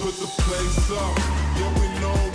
put the place up. Yeah, we know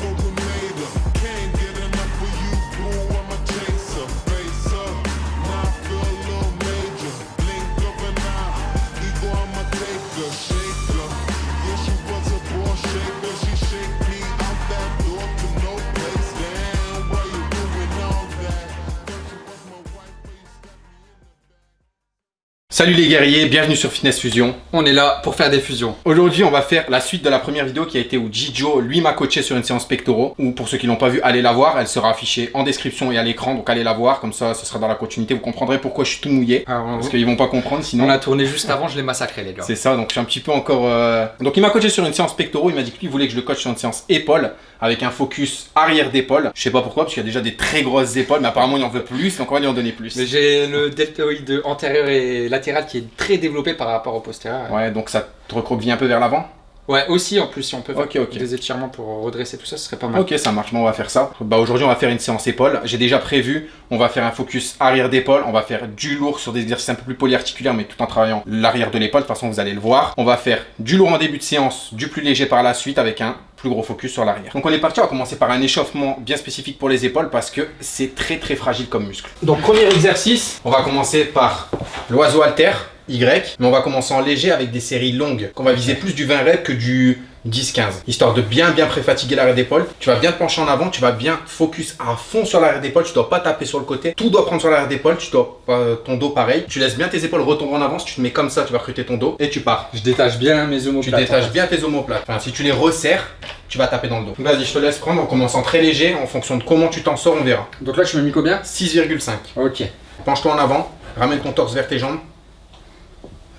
Salut les guerriers, bienvenue sur Fitness Fusion. On est là pour faire des fusions. Aujourd'hui, on va faire la suite de la première vidéo qui a été où Jijo, lui, m'a coaché sur une séance pectoraux. Ou pour ceux qui l'ont pas vu, allez la voir. Elle sera affichée en description et à l'écran, donc allez la voir. Comme ça, ce sera dans la continuité. Vous comprendrez pourquoi je suis tout mouillé. Alors, Parce qu'ils vont pas comprendre sinon. on a tourné juste avant, je l'ai massacré les gars. C'est ça, donc je suis un petit peu encore... euh, Donc il m'a coaché sur une séance pectoraux, il m'a dit que lui voulait que je le coach sur une séance épaules, avec un focus arrière d'épaule. Je sais pas pourquoi, parce qu'il y a déjà des très grosses épaules, mais apparemment il en veut plus, donc on va lui en donner plus. Mais j'ai le deltoïde antérieur et latéral qui est très développé par rapport au postérieur. Ouais, donc ça te recroqueville un peu vers l'avant Ouais, aussi en plus, si on peut faire des étirements pour redresser tout ça, ce serait pas mal. Ok, ça marche, bon, on va faire ça. Bah aujourd'hui, on va faire une séance épaule. J'ai déjà prévu, on va faire un focus arrière d'épaule, on va faire du lourd sur des exercices un peu plus polyarticulaires, mais tout en travaillant l'arrière de l'épaule. De toute façon, vous allez le voir. On va faire du lourd en début de séance, du plus léger par la suite, avec un plus gros focus sur l'arrière. Donc on est parti, on va commencer par un échauffement bien spécifique pour les épaules parce que c'est très très fragile comme muscle. Donc premier exercice, on va commencer par l'oiseau alter, Y, mais on va commencer en léger avec des séries longues, qu'on va viser plus du 20 reps que du 10-15, histoire de bien bien préfatiguer l'arrière d'épaule. Tu vas bien te pencher en avant, tu vas bien focus à fond sur l'arrière d'épaule, tu dois pas taper sur le côté, tout doit prendre sur l'arrière d'épaule, tu dois pas- ton dos pareil, tu laisses bien tes épaules retomber en avance, tu te mets comme ça, tu vas recruter ton dos et tu pars. Je détache bien mes Tu omoplates. détaches bien tes omoplates. Enfin, si tu les resserres, tu vas taper dans le dos. Vas-y, je te laisse prendre en commençant très léger, en fonction de comment tu t'en sors, on verra. Donc là, je me mis combien? 6,5. Ok. Penche-toi en avant, ramène ton torse vers tes jambes,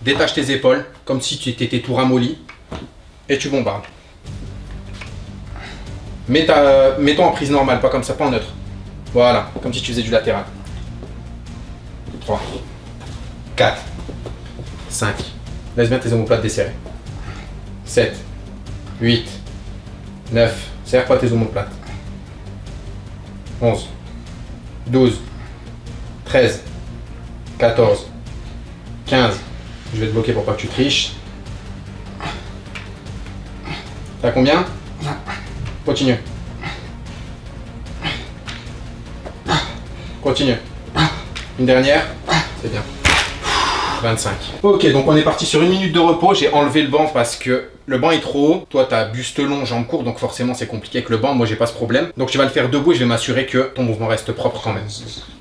détache tes épaules, comme si tu étais tout ramolli, et tu bombardes. Mets-toi en prise normale, pas comme ça, pas en neutre. Voilà, comme si tu faisais du latéral. 3, 4, 5, laisse bien tes omoplates desserrées. 7, 8, 9, serre pas tes omoplates. 11, 12, 13, 14, 15. Je vais te bloquer pour pas que tu triches. T'as combien Continue. Continue. Une dernière C'est bien. 25. Ok, donc on est parti sur une minute de repos. J'ai enlevé le banc parce que le banc est trop haut. Toi, t'as buste long, jambes courtes, donc forcément c'est compliqué avec le banc. Moi, j'ai pas ce problème. Donc je vais le faire debout et je vais m'assurer que ton mouvement reste propre quand même.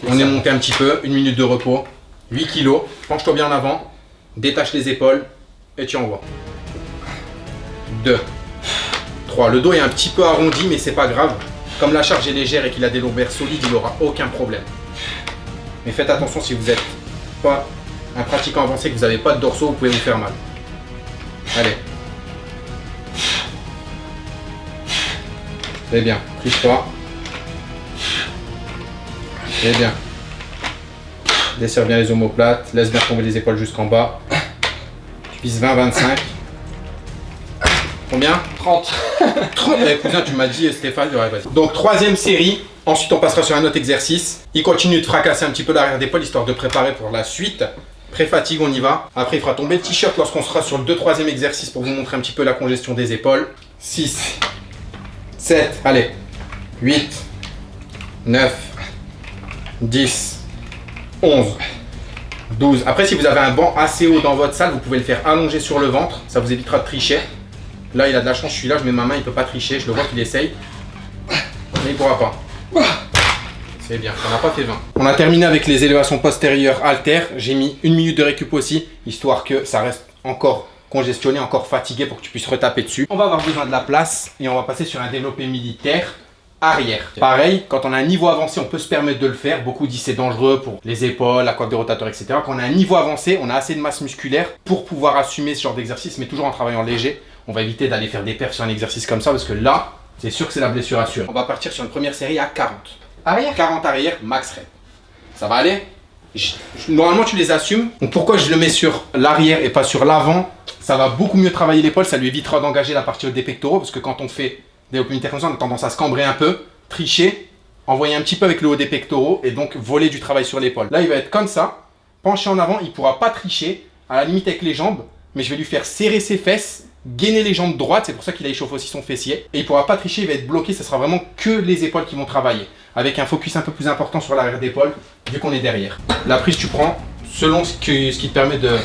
On est monté un petit peu, une minute de repos, 8 kilos, penche-toi bien en avant, détache les épaules et tu envoies. 2, 3. Le dos est un petit peu arrondi mais c'est pas grave. Comme la charge est légère et qu'il a des lombaires solides, il aura aucun problème. Mais faites attention si vous êtes pas un pratiquant avancé, que vous n'avez pas de dorsaux, vous pouvez vous faire mal. Allez. C'est bien, triche pas. C'est bien. Desserre bien les omoplates, laisse bien tomber les épaules jusqu'en bas. Tu vises 20-25. Combien? 30. 30 Eh, cousin, tu m'as dit Stéphane, ouais, vas-y. Donc troisième série, ensuite on passera sur un autre exercice. Il continue de fracasser un petit peu l'arrière d'épaule histoire de préparer pour la suite. Pré-fatigue, on y va. Après, il fera tomber le t-shirt lorsqu'on sera sur le 2-3e exercice pour vous montrer un petit peu la congestion des épaules. 6, 7, allez, 8, 9, 10, 11, 12. Après, si vous avez un banc assez haut dans votre salle, vous pouvez le faire allonger sur le ventre. Ça vous évitera de tricher. Là, il a de la chance, je suis là, je mets ma main, il peut pas tricher. Je le vois qu'il essaye. Mais il pourra pas. C'est bien, on n'a pas fait 20. On a terminé avec les élévations postérieures haltères. J'ai mis une minute de récup aussi, histoire que ça reste encore congestionné, encore fatigué pour que tu puisses retaper dessus. On va avoir besoin de la place et on va passer sur un développé militaire arrière. Pareil, quand on a un niveau avancé, on peut se permettre de le faire. Beaucoup disent c'est dangereux pour les épaules, la coiffe des rotateurs, etc. Quand on a un niveau avancé, on a assez de masse musculaire pour pouvoir assumer ce genre d'exercice, mais toujours en travaillant léger. On va éviter d'aller faire des perfs sur un exercice comme ça parce que là, c'est sûr que c'est la blessure assurée. On va partir sur une première série à 40. Arrière 40 arrière, max rep. Ça va aller? Je- je- Normalement, tu les assumes. Donc, pourquoi je le mets sur l'arrière et pas sur l'avant? Ça va beaucoup mieux travailler l'épaule. Ça lui évitera d'engager la partie haute des pectoraux. Parce que quand on fait des open ça, on a tendance à se cambrer un peu, tricher, envoyer un petit peu avec le haut des pectoraux et donc voler du travail sur l'épaule. Là, il va être comme ça, penché en avant. Il pourra pas tricher, à la limite avec les jambes, mais je vais lui faire serrer ses fesses gainer les jambes droites, c'est pour ça qu'il a échauffé aussi son fessier. Et il pourra pas tricher, il va être bloqué, ce sera vraiment que les épaules qui vont travailler. Avec un focus un peu plus important sur l'arrière d'épaule, vu qu'on est derrière. La prise, tu prends selon ce qui te permet de,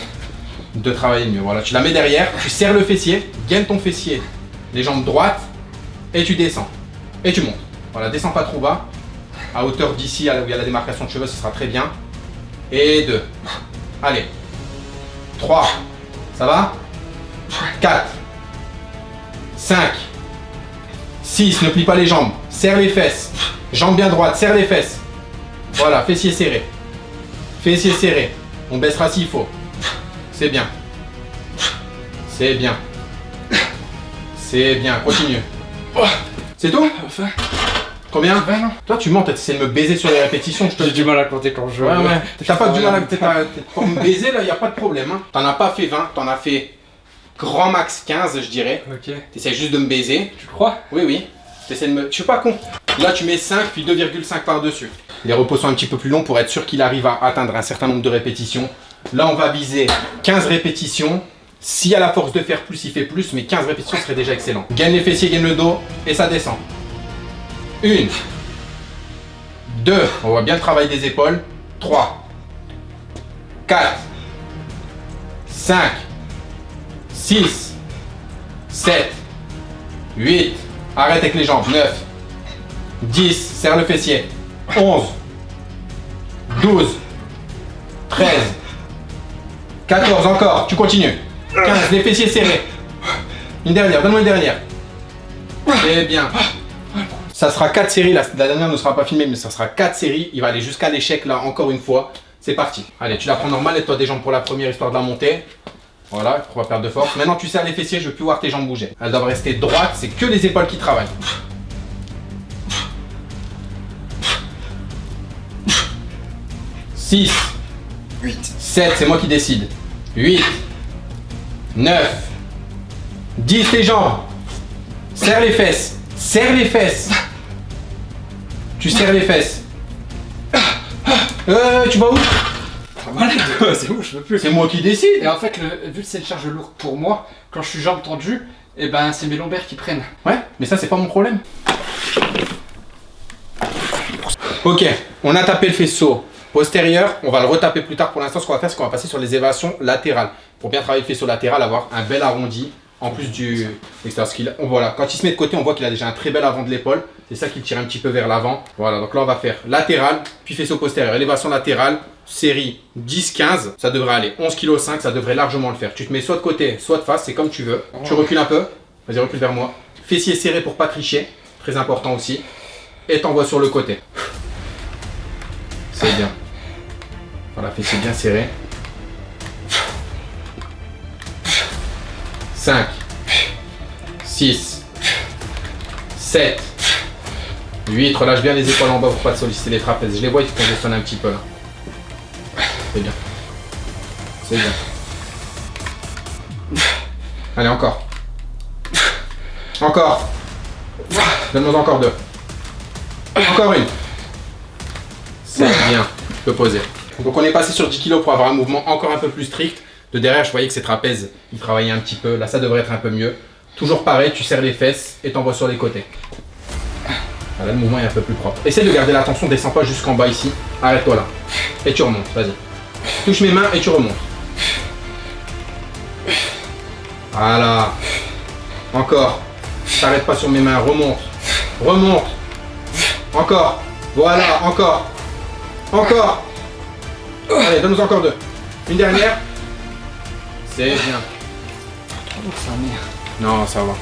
de travailler mieux. Voilà, tu la mets derrière, tu serres le fessier, gaine ton fessier, les jambes droites, et tu descends. Et tu montes. Voilà, descends pas trop bas. À hauteur d'ici, où il y a la démarcation de cheveux, ce sera très bien. Et deux. Allez. 3. Ça va? 4. 5. 6. Ne plie pas les jambes. Serre les fesses. Jambes bien droites. Serre les fesses. Voilà, fessiers serrés. Fessiers serrés. On baissera s'il faut. C'est bien. C'est bien. C'est bien. Continue. C'est tout Enfin, Combien non. Toi, tu mens, t'essaies de me baiser sur les répétitions. Je te J'ai du mal à compter quand je Ouais, ouais. T'as pas du mal à. T'es pas- Pour me baiser, là, y a pas de problème. Hein. T'en as pas fait 20, t'en as fait grand max 15, je dirais. Ok. T'essaies juste de me baiser. Tu crois? Oui, oui. T'essaies de me. Je suis pas con. Là, tu mets 5 puis 2,5 par-dessus. Les repos sont un petit peu plus longs pour être sûr qu'il arrive à atteindre un certain nombre de répétitions. Là, on va viser 15 répétitions. S'il a la force de faire plus, il fait plus, mais 15 répétitions serait déjà excellent. Gagne les fessiers, gagne le dos, et ça descend. Une. Deux. On voit bien le travail des épaules. 3. 4. 5. 6. 7. 8. Arrête avec les jambes. 9. 10. Serre le fessier. 11. 12. 13. 14 encore. Tu continues. 15. Les fessiers serrés. Une dernière. Donne-moi une dernière. C'est bien. Ça sera 4 séries, la, la dernière ne sera pas filmée, mais ça sera 4 séries. Il va aller jusqu'à l'échec là, encore une fois. C'est parti. Allez, tu la prends normale, et toi des jambes pour la première histoire de la monter. Voilà, pour pas perdre de force. Maintenant, tu serres les fessiers, je veux plus voir tes jambes bouger. Elles doivent rester droites, c'est que les épaules qui travaillent. Six. 8. 7, c'est moi qui décide. 8, 9, 10 les jambes. Serre les fesses. Serre les fesses. Tu serres les fesses. Euh, tu vas où? C'est où? Je peux plus. C'est moi qui décide. Et en fait, le- vu que c'est une charge lourde pour moi, quand je suis jambes tendues, et ben c'est mes lombaires qui prennent. Ouais, mais ça c'est pas mon problème. Ok, on a tapé le faisceau postérieur, on va le retaper plus tard. Pour l'instant, ce qu'on va faire, c'est qu'on va passer sur les évasions latérales. Pour bien travailler le faisceau latéral, avoir un bel arrondi, en plus du extérieur voilà, quand il se met de côté, on voit qu'il a déjà un très bel avant de l'épaule. C'est ça qui le tire un petit peu vers l'avant. Voilà, donc là, on va faire latéral, puis faisceau postérieur. Élévation latérale, série 10-15, ça devrait aller. 11 kg 5, ça devrait largement le faire. Tu te mets soit de côté, soit de face, c'est comme tu veux. Tu recules un peu. Vas-y, recule vers moi. Fessier serré pour pas tricher. Très important aussi. Et t'envoies sur le côté. C'est bien. Voilà, fessier bien serré. 5, 6, 7, 8. Relâche bien les épaules en bas pour pas te solliciter les trapèzes. Je les vois, ils se congestionnent un petit peu là. C'est bien. C'est bien. Allez, encore. Encore. Donne-moi encore deux. Encore une. C'est bien. Tu peux poser. Donc on est passé sur 10 kg pour avoir un mouvement encore un peu plus strict. De derrière, je voyais que ces trapèzes, ils travaillaient un petit peu. Là, ça devrait être un peu mieux. Toujours pareil, tu serres les fesses et t'envoies sur les côtés. Voilà, le mouvement est un peu plus propre. Essaie de garder l'attention, descends pas jusqu'en bas ici. Arrête-toi là. Et tu remontes, vas-y. Touche mes mains et tu remontes. Voilà. Encore. T'arrêtes pas sur mes mains, remonte. Remonte. Encore. Voilà, encore. Encore. Allez, donne-nous encore deux. Une dernière. C'est bien. Non, ça va.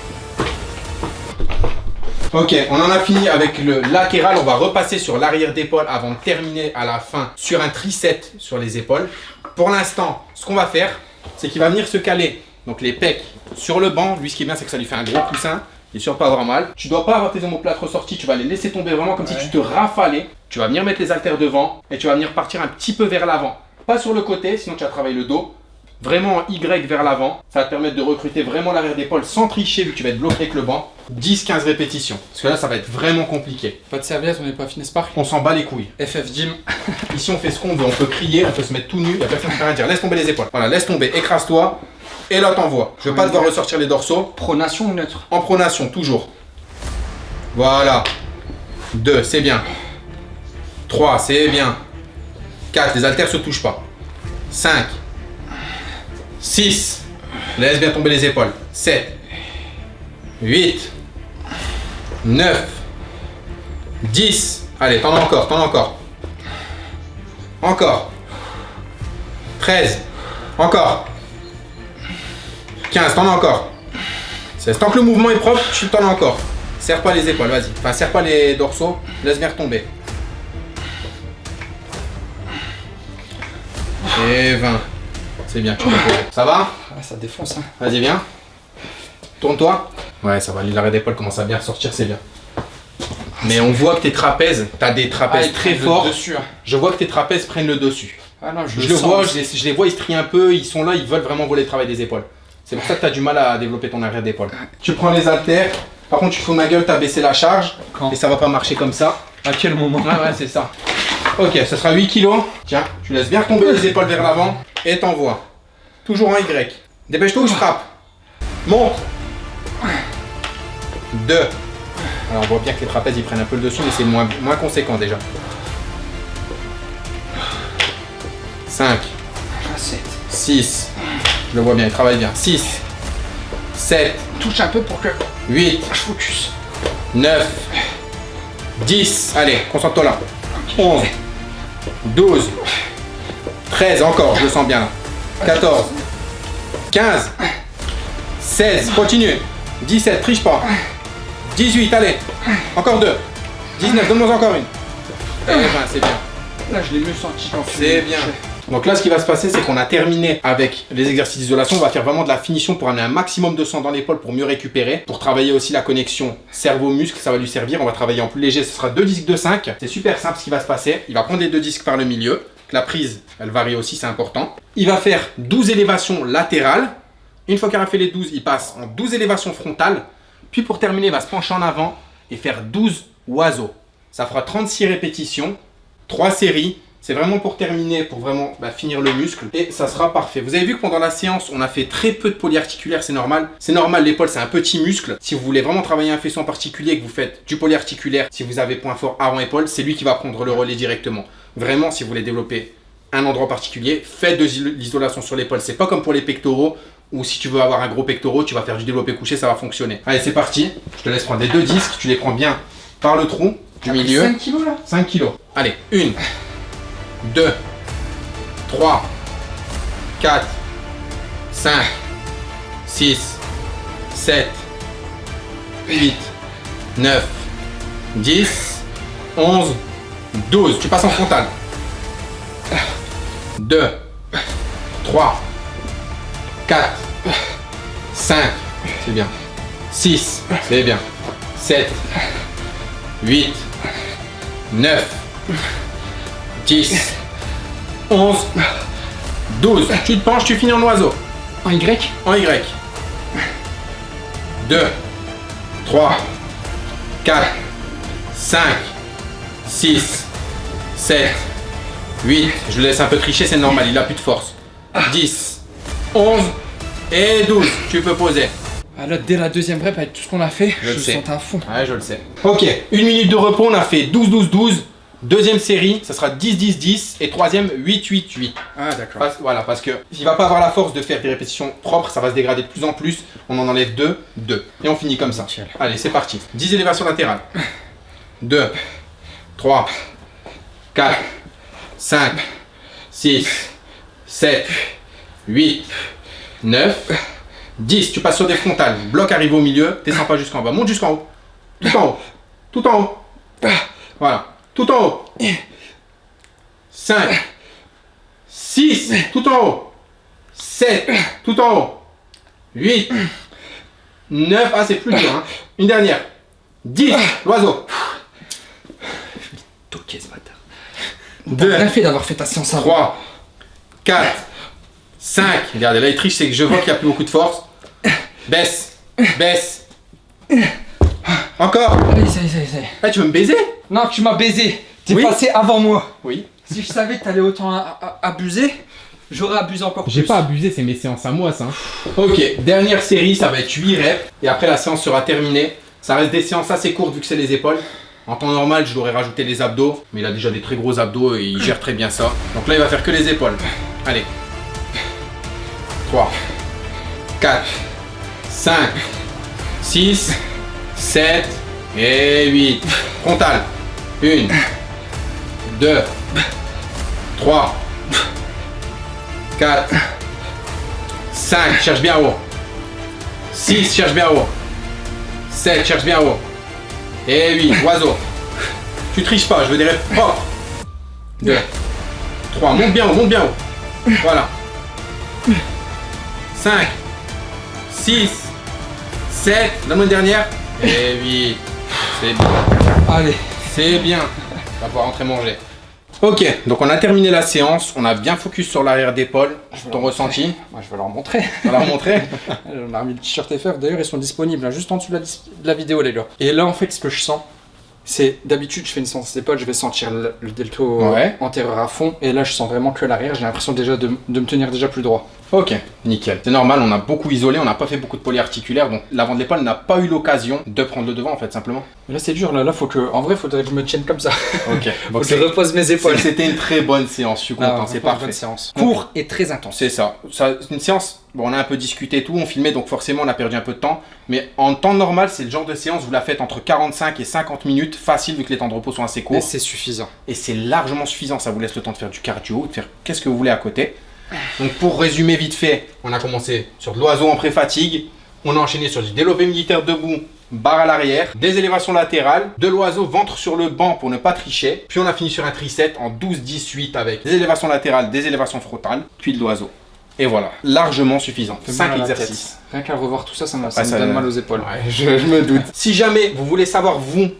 Ok, on en a fini avec le latéral. On va repasser sur l'arrière d'épaule avant de terminer à la fin sur un tricep sur les épaules. Pour l'instant, ce qu'on va faire, c'est qu'il va venir se caler donc les pecs sur le banc. Lui, ce qui est bien, c'est que ça lui fait un gros coussin. Il est sûr de pas avoir mal. Tu dois pas avoir tes omoplates ressorties. Tu vas les laisser tomber vraiment comme si tu te rafalais. Tu vas venir mettre les haltères devant et tu vas venir partir un petit peu vers l'avant. Pas sur le côté, sinon tu vas travailler le dos. Vraiment en Y vers l'avant. Ça va te permettre de recruter vraiment l'arrière d'épaule sans tricher vu que tu vas être bloqué avec le banc. 10-15 répétitions. Parce que là, ça va être vraiment compliqué. Pas de serviette, on n'est pas fitness park. On s'en bat les couilles. FF Gym. Ici, on fait ce qu'on veut. On peut crier, on peut se mettre tout nu. Il n'y a personne qui rien dire. Laisse tomber les épaules. Voilà, laisse tomber. Écrase-toi. Et là, t'envoies. Je veux pas devoir ressortir les dorsaux. Pronation ou neutre? En pronation, toujours. Voilà. 2, c'est bien. 3, c'est bien. 4, les haltères se touchent pas. 5. 6. Laisse bien tomber les épaules. 7. 8. 9. 10. Allez, t'en as encore, t'en as encore. Encore. 13. Encore. 15, t'en as encore. 16. Tant que le mouvement est propre, tu t'en as encore. Serre pas les épaules, vas-y. Enfin, serre pas les dorsaux, laisse bien retomber. Et 20. C'est bien, tu peux poser. Ça va Ah, ça défonce, hein. Vas-y, viens. Tourne-toi. Ouais, ça va, l'arrêt d'épaule commence à bien ressortir, c'est bien. Mais on voit que tes trapèzes, t'as des trapèzes Ah, très forts. le dessus, hein. Je vois que tes trapèzes prennent le dessus. Ah non, je, Je le sens. vois, je les, je les vois, ils se trient un peu, ils sont là, ils veulent vraiment voler le travail des épaules. C'est pour ça que tu as du mal à développer ton arrière d'épaule. Tu prends les haltères, par contre tu fous ma gueule, tu as baissé la charge, Quand et ça va pas marcher comme ça. À quel moment Ouais, ouais, c'est ça. Ok, ça sera 8 kilos. Tiens, tu laisses bien tomber les épaules vers l'avant, et t'envoies. Toujours en Y. Dépêche-toi ou je frappe. Monte. 2. Alors on voit bien que les trapèzes ils prennent un peu le dessus, mais c'est moins, moins conséquent déjà. 5. Ah, 7. 6. Je le vois bien, il travaille bien. 6, 7, Touche un peu pour que 8, je focus. 9, 10. Allez, concentre-toi là. 11, 12, 13, encore, je le sens bien là. 14, 15, 16, continue. 17, triche pas. 18, allez. Encore deux. 19, donne-moi encore une. Et 20, c'est bien. Là, je l'ai mieux senti C'est bien. Donc là, ce qui va se passer, c'est qu'on a terminé avec les exercices d'isolation. On va faire vraiment de la finition pour amener un maximum de sang dans l'épaule pour mieux récupérer. Pour travailler aussi la connexion cerveau-muscle, ça va lui servir. On va travailler en plus léger, ce sera deux disques de 5. C'est super simple ce qui va se passer. Il va prendre les deux disques par le milieu. La prise, elle varie aussi, c'est important. Il va faire 12 élévations latérales. Une fois qu'il a fait les 12, il passe en 12 élévations frontales. Puis pour terminer, il va se pencher en avant et faire 12 oiseaux. Ça fera 36 répétitions, 3 séries. C'est vraiment pour terminer, pour vraiment bah, finir le muscle. Et ça sera parfait. Vous avez vu que pendant la séance, on a fait très peu de polyarticulaire, c'est normal. C'est normal, l'épaule c'est un petit muscle. Si vous voulez vraiment travailler un faisceau en particulier, que vous faites du polyarticulaire, si vous avez point fort avant-épaule, c'est lui qui va prendre le relais directement. Vraiment, si vous voulez développer un endroit particulier, faites de l'isolation sur l'épaule. C'est pas comme pour les pectoraux, ou si tu veux avoir un gros pectoral, tu vas faire du développé couché, ça va fonctionner. Allez, c'est parti. Je te laisse prendre les deux disques, tu les prends bien par le trou du milieu. 5 kilos là? 5 kilos. Allez, 1, 2, 3, 4, 5, 6, 7, 8, 9, 10, 11, 12. Tu passes en frontal. 2, 3, 4, 5, c'est bien. 6, c'est bien. 7, 8, 9, 10, 11, 12. Tu te penches, tu finis en oiseau. En Y? En Y. 2, 3, 4, 5, 6, 7, 8. Je le laisse un peu tricher, c'est normal, il a plus de force. 10, 11 et 12. Tu peux poser. Ah là, dès la deuxième rep, avec tout ce qu'on a fait, Je je, le me sais. sentais à fond. Ouais, je le sais. Ok, une minute de repos, on a fait 12-12-12. Deuxième série, ça sera 10-10-10. Et troisième, 8-8-8. Ah d'accord. Voilà, parce que il va pas avoir la force de faire des répétitions propres, ça va se dégrader de plus en plus. On en enlève 2, 2. Et on finit comme ça. Allez, c'est parti. 10 élévations latérales. 2, 3, 4, 5, 6, 7, 8, 9, 10. Tu passes sur des frontales. Bloc arrive au milieu, descends pas jusqu'en bas. Monte jusqu'en haut. Tout en haut. Tout en haut. Voilà. Tout en haut. 5, 6, tout en haut. 7, tout en haut. 8, 9, ah c'est plus dur. Hein. Une dernière. 10, l'oiseau. Toqué ce bâtard. 2, Bien fait d'avoir fait ta séance avant. 3, 4, 5. Regardez, là il triche, c'est que je vois qu'il n'y a plus beaucoup de force. Baisse, baisse. Encore. Allez, ça y est, ça y est, ça y est. Ah, tu veux me baiser? Non, tu m'as baisé. T'es Oui. passé avant moi. Oui. Si je savais que t'allais autant abuser, J'aurais abusé encore plus. J'ai pas abusé, c'est mes séances à moi ça. hein. Ok, dernière série, ça va être 8 reps. Et après la séance sera terminée. Ça reste des séances assez courtes vu que c'est les épaules. En temps normal, je l'aurais rajouté les abdos. Mais il a déjà des très gros abdos et il gère très bien ça. Donc là, il va faire que les épaules. Allez. 3, 4, 5, 6, 7 et 8. Frontal. 1, 2, 3, 4, 5, cherche bien haut. 6, cherche bien haut. 7, cherche bien haut. Et 8, oiseau. Tu triches pas, je veux des rêves propres. 2, 3, monte bien haut, monte bien haut. Voilà. 5, 6, 7, donne-moi une dernière. Et 8. C'est bien. Allez. C'est bien. On va pouvoir rentrer manger. Ok, donc on a terminé la séance. On a bien focus sur l'arrière d'épaule. Ton ressenti? Moi, je vais leur montrer. On va la remontrer? On a remis le t-shirt FF. D'ailleurs, ils sont disponibles hein, juste en dessous de la, dis- de la vidéo, les gars. Et là, en fait, ce que je sens, c'est d'habitude, je fais une séance d'épaule, je vais sentir le, le delto Ouais. antérieur à fond. Et là, je sens vraiment que l'arrière, j'ai l'impression déjà de, de me tenir déjà plus droit. Ok, nickel. C'est normal, on a beaucoup isolé, on n'a pas fait beaucoup de polyarticulaire, donc l'avant de l'épaule n'a pas eu l'occasion de prendre le devant en fait, simplement. Mais là, c'est dur. Là, là, faut que. En vrai, faudrait que je me tienne comme ça. Ok, Faut donc que je c'est- repose mes épaules. c'est- c'était une très bonne séance, je suis content, Ah, c'est franchement, parfait. bonne séance. Court et très intense. C'est ça. ça c'est une séance, bon, on a un peu discuté et tout, on filmait, donc forcément on a perdu un peu de temps. Mais en temps normal, c'est le genre de séance, vous la faites entre 45 et 50 minutes, facile vu que les temps de repos sont assez Et courts. c'est suffisant. Et c'est largement suffisant, ça vous laisse le temps de faire du cardio, de faire qu'est-ce que vous voulez à côté. Donc pour résumer vite fait, on a commencé sur de l'oiseau en pré-fatigue, on a enchaîné sur du développé militaire debout, barre à l'arrière, des élévations latérales, de l'oiseau ventre sur le banc pour ne pas tricher, puis on a fini sur un tricep en 12-18 avec des élévations latérales, des élévations frontales, puis de l'oiseau. Et voilà, largement suffisant. Fait 5 mal à la exercices. Rien qu'à revoir tout ça, ça, me- ça Ah, me ça- donne mal aux épaules. Ouais, je, je me doute. Si jamais vous voulez savoir, vous,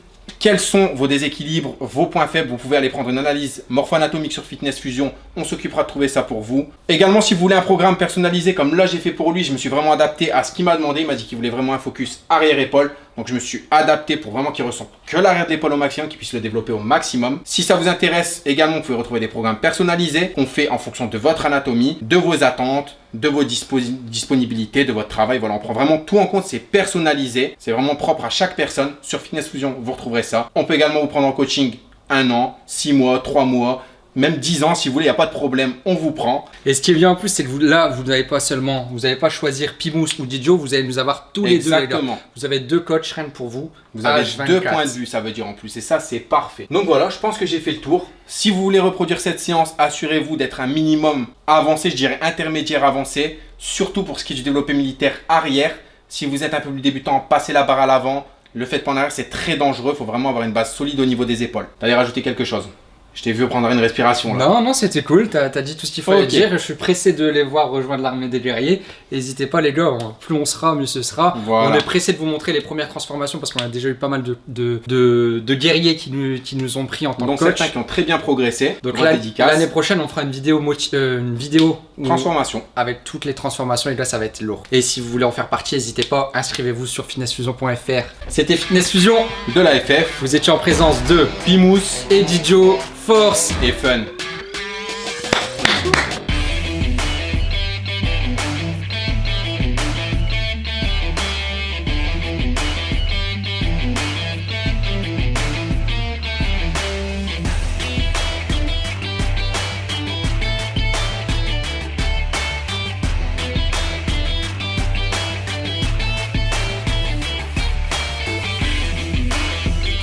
quels sont vos déséquilibres, vos points faibles, vous pouvez aller prendre une analyse morpho-anatomique sur Fitness Fusion. On s'occupera de trouver ça pour vous. Également, si vous voulez un programme personnalisé comme là j'ai fait pour lui, je me suis vraiment adapté à ce qu'il m'a demandé. Il m'a dit qu'il voulait vraiment un focus arrière-épaule. Donc je me suis adapté pour vraiment qu'il ressente que l'arrière de l'épaule au maximum, qu'il puisse le développer au maximum. Si ça vous intéresse, également, vous pouvez retrouver des programmes personnalisés qu'on fait en fonction de votre anatomie, de vos attentes, de vos disponibilités, de votre travail. Voilà, on prend vraiment tout en compte, c'est personnalisé, c'est vraiment propre à chaque personne. Sur Fitness Fusion, vous retrouverez ça. On peut également vous prendre en coaching un an, six mois, trois mois, même 10 ans si vous voulez, il n'y a pas de problème, on vous prend. Et ce qui est bien en plus, c'est que vous, là, vous n'avez pas seulement, vous n'allez pas choisir Pimous ou Didio, vous allez nous avoir tous les deux. Exactement. Vous avez deux coachs rien que pour vous. Vous avez H24. deux points de vue, ça veut dire en plus, et ça c'est parfait. Donc voilà, je pense que j'ai fait le tour. Si vous voulez reproduire cette séance, assurez-vous d'être un minimum avancé, je dirais intermédiaire avancé, surtout pour ce qui est du développé militaire arrière. Si vous êtes un peu plus débutant, passez la barre à l'avant. Le fait pas en arrière, c'est très dangereux, il faut vraiment avoir une base solide au niveau des épaules. T'allais rajouter quelque chose? Je t'ai vu prendre une respiration là. Non, non, c'était cool, t'as as dit tout ce qu'il fallait dire. Je suis pressé de les voir rejoindre l'armée des guerriers. N'hésitez pas, les gars, hein. plus on sera, mieux ce sera. Voilà. On est pressé de vous montrer les premières transformations parce qu'on a déjà eu pas mal de, de, de, de guerriers qui nous, qui nous ont pris en tant Donc que coach. certains qui ont très bien progressé. Donc l'année prochaine, on fera une vidéo, euh, une vidéo où- Transformation. avec toutes les transformations et là ça va être lourd. Et si vous voulez en faire partie, n'hésitez pas, inscrivez-vous sur fitnessfusion.fr. C'était Fitness Fusion, De la FF, vous étiez en présence de Pimous Eddie Joe, Force et Fun.